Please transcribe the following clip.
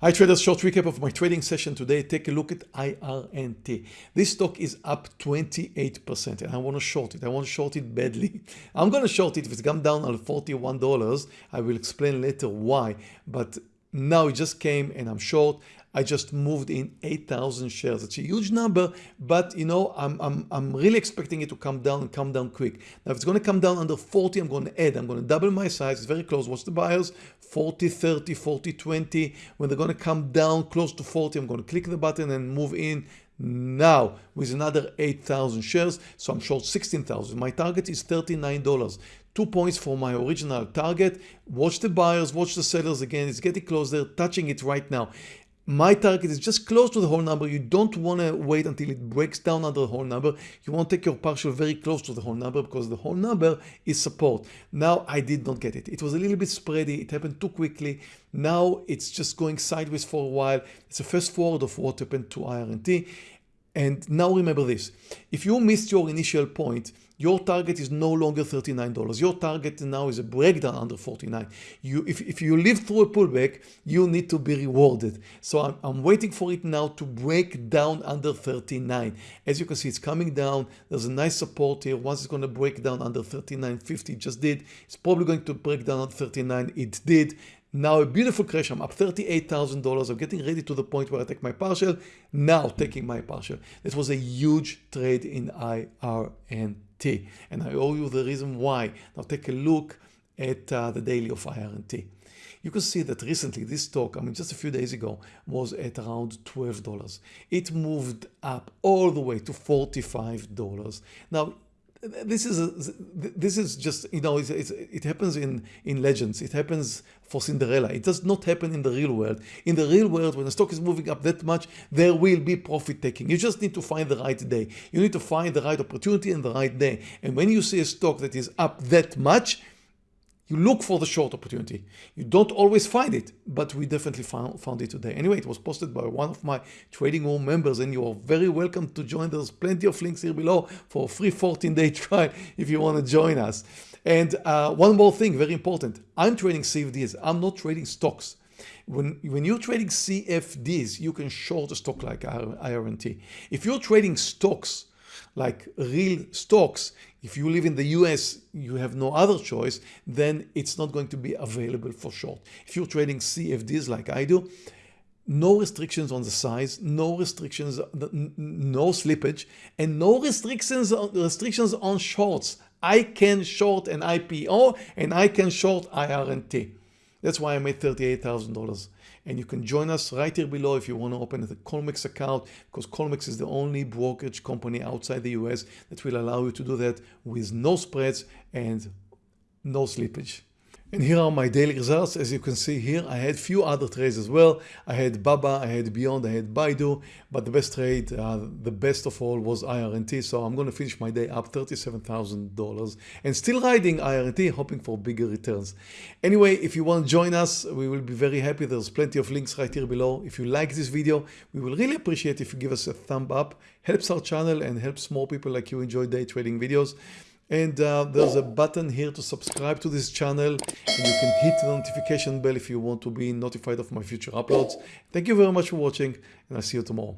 Hi traders, short recap of my trading session today. Take a look at IRNT. This stock is up 28% and I want to short it. I want to short it badly. I'm going to short it if it's come down on $41. I will explain later why, but now it just came and I'm short. I just moved in 8,000 shares. It's a huge number, but you know, I'm, I'm, I'm really expecting it to come down and come down quick. Now, if it's going to come down under 40, I'm going to add, I'm going to double my size. It's very close. Watch the buyers, 40, 30, 40, 20. When they're going to come down close to 40, I'm going to click the button and move in now with another 8,000 shares. So I'm short 16,000. My target is $39 two points for my original target. Watch the buyers, watch the sellers again. It's getting close. They're touching it right now. My target is just close to the whole number. You don't want to wait until it breaks down under the whole number. You want to take your partial very close to the whole number because the whole number is support. Now I did not get it. It was a little bit spready. It happened too quickly. Now it's just going sideways for a while. It's a fast forward of what happened to IRNT. And now remember this, if you missed your initial point, your target is no longer $39. Your target now is a breakdown under 49. You, if, if you live through a pullback, you need to be rewarded. So I'm, I'm waiting for it now to break down under 39. As you can see, it's coming down. There's a nice support here. Once it's going to break down under 39.50, it just did. It's probably going to break down under 39. It did. Now a beautiful crash, I'm up $38,000. I'm getting ready to the point where I take my partial. Now taking my partial. This was a huge trade in IRNT. And I owe you the reason why. Now take a look at uh, the daily of IRNT. You can see that recently this stock, I mean just a few days ago, was at around $12. It moved up all the way to $45. Now this is a, this is just you know it's, it's, it happens in in legends. It happens for Cinderella. It does not happen in the real world. In the real world when the stock is moving up that much there will be profit taking. You just need to find the right day. You need to find the right opportunity and the right day. And when you see a stock that is up that much you look for the short opportunity. You don't always find it, but we definitely found, found it today. Anyway, it was posted by one of my trading room members and you are very welcome to join. There's plenty of links here below for a free 14 day trial if you want to join us. And uh, one more thing, very important. I'm trading CFDs. I'm not trading stocks. When, when you're trading CFDs, you can short a stock like IRNT. If you're trading stocks, like real stocks, if you live in the US, you have no other choice, then it's not going to be available for short. If you're trading CFDs like I do, no restrictions on the size, no restrictions, no slippage, and no restrictions, restrictions on shorts. I can short an IPO and I can short IRNT. That's why I made $38,000. And you can join us right here below if you want to open a Colmex account because Colmex is the only brokerage company outside the US that will allow you to do that with no spreads and no slippage. And here are my daily results. As you can see here, I had few other trades as well. I had Baba, I had Beyond, I had Baidu, but the best trade, uh, the best of all was IRNT. So I'm going to finish my day up $37,000 and still riding IRNT, hoping for bigger returns. Anyway, if you want to join us, we will be very happy. There's plenty of links right here below. If you like this video, we will really appreciate if you give us a thumb up. Helps our channel and helps more people like you enjoy day trading videos. And uh, there's a button here to subscribe to this channel and you can hit the notification bell if you want to be notified of my future uploads. Thank you very much for watching and I'll see you tomorrow.